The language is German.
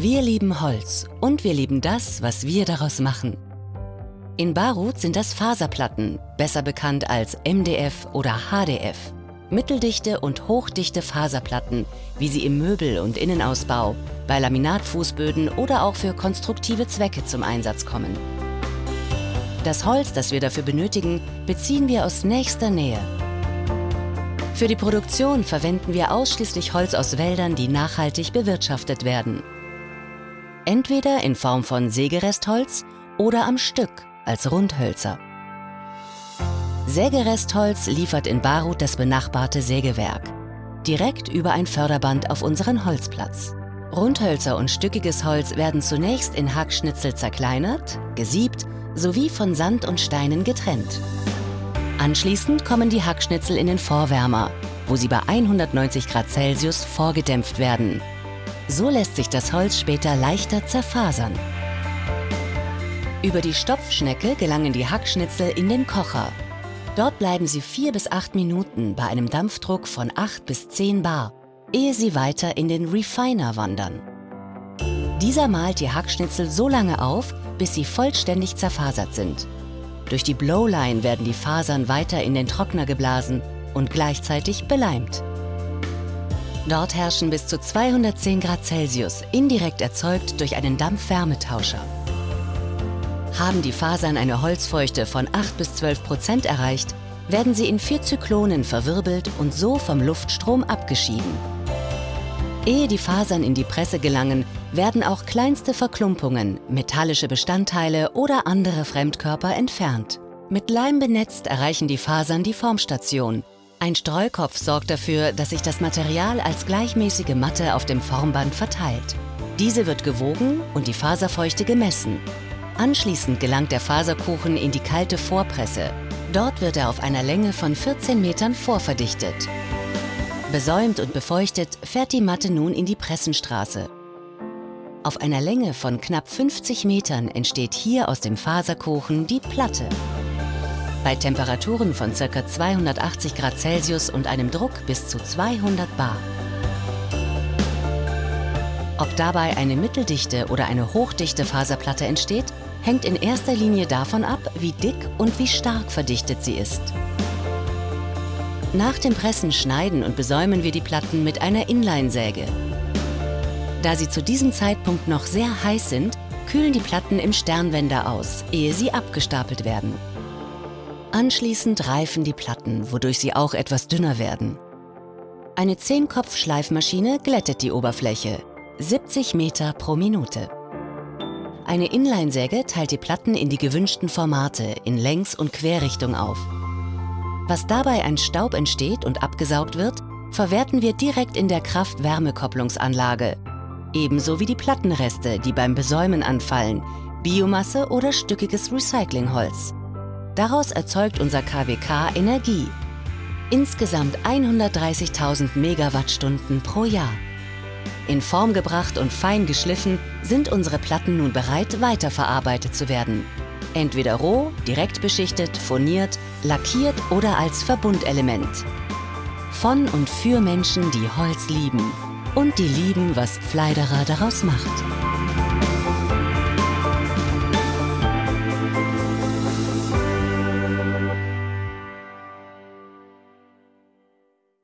Wir lieben Holz und wir lieben das, was wir daraus machen. In Barut sind das Faserplatten, besser bekannt als MDF oder HDF. Mitteldichte und hochdichte Faserplatten, wie sie im Möbel- und Innenausbau, bei Laminatfußböden oder auch für konstruktive Zwecke zum Einsatz kommen. Das Holz, das wir dafür benötigen, beziehen wir aus nächster Nähe. Für die Produktion verwenden wir ausschließlich Holz aus Wäldern, die nachhaltig bewirtschaftet werden. Entweder in Form von Sägerestholz oder am Stück als Rundhölzer. Sägerestholz liefert in Barut das benachbarte Sägewerk. Direkt über ein Förderband auf unseren Holzplatz. Rundhölzer und stückiges Holz werden zunächst in Hackschnitzel zerkleinert, gesiebt sowie von Sand und Steinen getrennt. Anschließend kommen die Hackschnitzel in den Vorwärmer, wo sie bei 190 Grad Celsius vorgedämpft werden. So lässt sich das Holz später leichter zerfasern. Über die Stopfschnecke gelangen die Hackschnitzel in den Kocher. Dort bleiben sie vier bis acht Minuten bei einem Dampfdruck von 8 bis 10 Bar, ehe sie weiter in den Refiner wandern. Dieser malt die Hackschnitzel so lange auf, bis sie vollständig zerfasert sind. Durch die Blowline werden die Fasern weiter in den Trockner geblasen und gleichzeitig beleimt. Dort herrschen bis zu 210 Grad Celsius, indirekt erzeugt durch einen Dampfwärmetauscher. Haben die Fasern eine Holzfeuchte von 8 bis 12 Prozent erreicht, werden sie in vier Zyklonen verwirbelt und so vom Luftstrom abgeschieden. Ehe die Fasern in die Presse gelangen, werden auch kleinste Verklumpungen, metallische Bestandteile oder andere Fremdkörper entfernt. Mit Leim benetzt erreichen die Fasern die Formstation. Ein Streukopf sorgt dafür, dass sich das Material als gleichmäßige Matte auf dem Formband verteilt. Diese wird gewogen und die Faserfeuchte gemessen. Anschließend gelangt der Faserkuchen in die kalte Vorpresse. Dort wird er auf einer Länge von 14 Metern vorverdichtet. Besäumt und befeuchtet fährt die Matte nun in die Pressenstraße. Auf einer Länge von knapp 50 Metern entsteht hier aus dem Faserkuchen die Platte. Bei Temperaturen von ca. 280 Grad Celsius und einem Druck bis zu 200 Bar. Ob dabei eine mitteldichte oder eine hochdichte Faserplatte entsteht, hängt in erster Linie davon ab, wie dick und wie stark verdichtet sie ist. Nach dem Pressen schneiden und besäumen wir die Platten mit einer Inline-Säge. Da sie zu diesem Zeitpunkt noch sehr heiß sind, kühlen die Platten im Sternwender aus, ehe sie abgestapelt werden. Anschließend reifen die Platten, wodurch sie auch etwas dünner werden. Eine 10-Kopf-Schleifmaschine glättet die Oberfläche, 70 Meter pro Minute. Eine Inline-Säge teilt die Platten in die gewünschten Formate in Längs- und Querrichtung auf. Was dabei ein Staub entsteht und abgesaugt wird, verwerten wir direkt in der Kraft-Wärme-Kopplungsanlage. Ebenso wie die Plattenreste, die beim Besäumen anfallen, Biomasse oder stückiges Recyclingholz. Daraus erzeugt unser KWK Energie. Insgesamt 130.000 Megawattstunden pro Jahr. In Form gebracht und fein geschliffen sind unsere Platten nun bereit, weiterverarbeitet zu werden. Entweder roh, direkt beschichtet, furniert, lackiert oder als Verbundelement. Von und für Menschen, die Holz lieben und die lieben, was Pfleiderer daraus macht.